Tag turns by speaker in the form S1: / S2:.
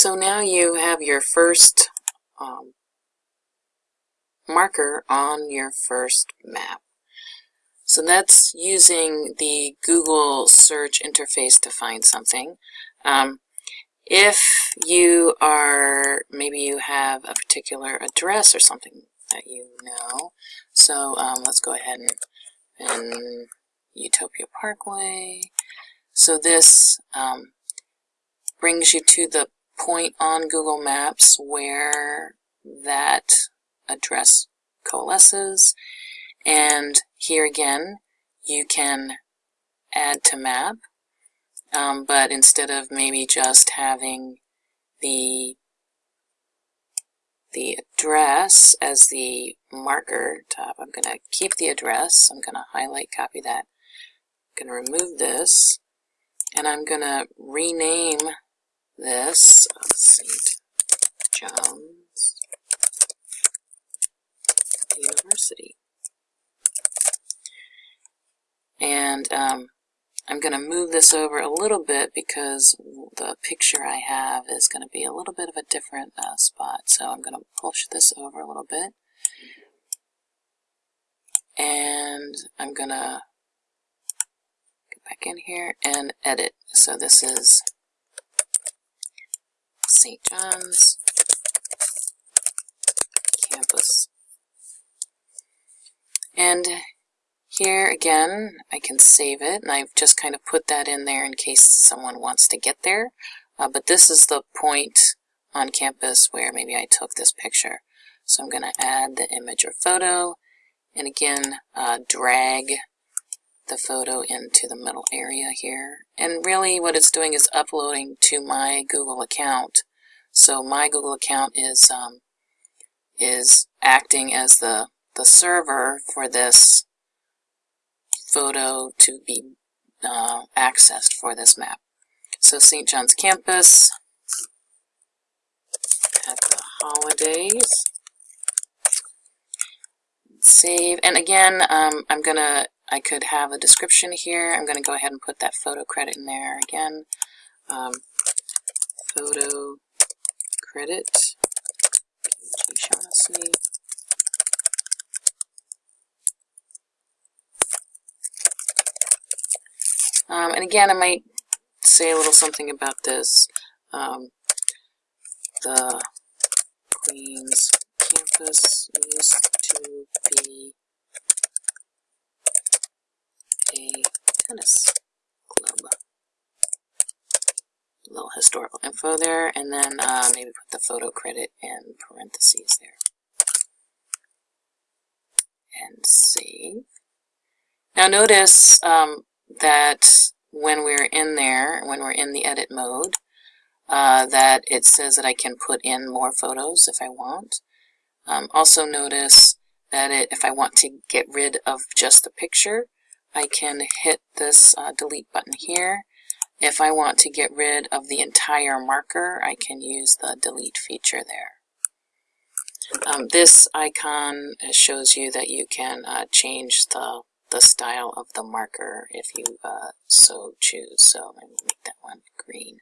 S1: So now you have your first um, marker on your first map. So that's using the Google search interface to find something. Um, if you are, maybe you have a particular address or something that you know. So um, let's go ahead and, and Utopia Parkway. So this um, brings you to the point on Google Maps where that address coalesces. And here again, you can add to map, um, but instead of maybe just having the the address as the marker top, I'm going to keep the address. I'm going to highlight, copy that. I'm going to remove this, and I'm going to rename this St. John's University. And um, I'm going to move this over a little bit because the picture I have is going to be a little bit of a different uh, spot. So I'm going to push this over a little bit. And I'm going to go back in here and edit. So this is St. John's campus. And here again, I can save it, and I've just kind of put that in there in case someone wants to get there. Uh, but this is the point on campus where maybe I took this picture. So I'm going to add the image or photo, and again, uh, drag the photo into the middle area here. And really what it's doing is uploading to my Google account so my Google account is um, is acting as the the server for this photo to be uh, accessed for this map. So St. John's campus at the holidays. Save, and again, um, I'm gonna, I could have a description here. I'm gonna go ahead and put that photo credit in there again. Um, photo credit. Um, and again, I might say a little something about this. Um, the Queen's campus used to be a tennis club little historical info there, and then uh, maybe put the photo credit in parentheses there. And save. Now notice um, that when we're in there, when we're in the edit mode, uh, that it says that I can put in more photos if I want. Um, also notice that it, if I want to get rid of just the picture, I can hit this uh, delete button here if I want to get rid of the entire marker, I can use the delete feature there. Um, this icon shows you that you can uh, change the, the style of the marker if you uh, so choose. So I'm going to make that one green.